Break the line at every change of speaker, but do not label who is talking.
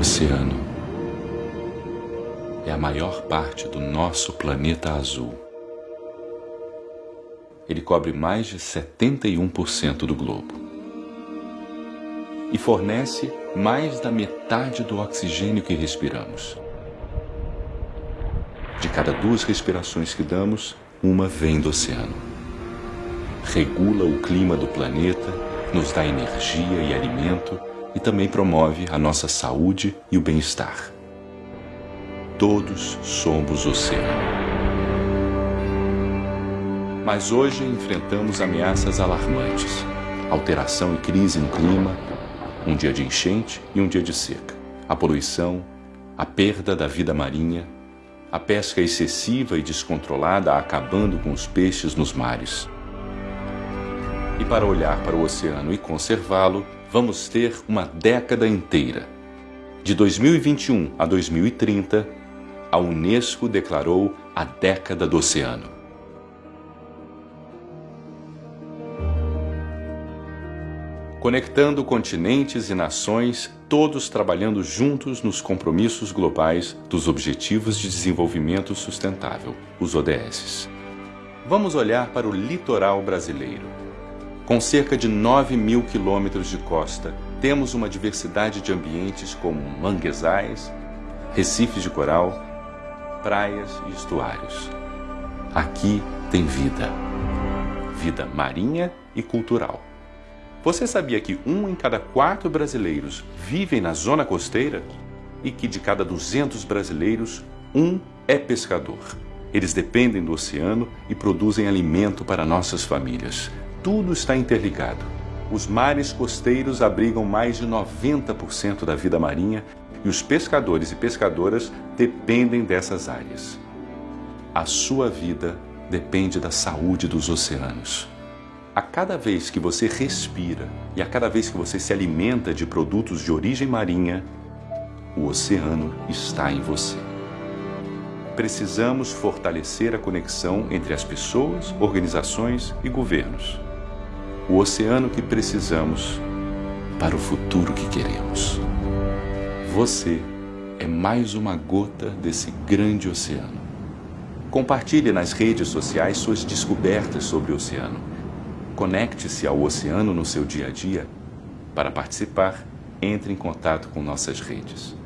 oceano é a maior parte do nosso planeta azul. Ele cobre mais de 71% do globo e fornece mais da metade do oxigênio que respiramos. De cada duas respirações que damos, uma vem do oceano. Regula o clima do planeta, nos dá energia e alimento e também promove a nossa saúde e o bem-estar. Todos somos oceano. Mas hoje enfrentamos ameaças alarmantes. Alteração e crise no clima, um dia de enchente e um dia de seca. A poluição, a perda da vida marinha, a pesca excessiva e descontrolada acabando com os peixes nos mares. E para olhar para o oceano e conservá-lo, vamos ter uma década inteira. De 2021 a 2030, a Unesco declarou a década do oceano. conectando continentes e nações, todos trabalhando juntos nos compromissos globais dos Objetivos de Desenvolvimento Sustentável, os ODS. Vamos olhar para o litoral brasileiro. Com cerca de 9 mil quilômetros de costa, temos uma diversidade de ambientes como manguezais, recifes de coral, praias e estuários. Aqui tem vida. Vida marinha e cultural. Você sabia que um em cada quatro brasileiros vivem na zona costeira? E que de cada 200 brasileiros, um é pescador. Eles dependem do oceano e produzem alimento para nossas famílias. Tudo está interligado. Os mares costeiros abrigam mais de 90% da vida marinha e os pescadores e pescadoras dependem dessas áreas. A sua vida depende da saúde dos oceanos. A cada vez que você respira e a cada vez que você se alimenta de produtos de origem marinha, o oceano está em você. Precisamos fortalecer a conexão entre as pessoas, organizações e governos. O oceano que precisamos para o futuro que queremos. Você é mais uma gota desse grande oceano. Compartilhe nas redes sociais suas descobertas sobre o oceano Conecte-se ao oceano no seu dia a dia. Para participar, entre em contato com nossas redes.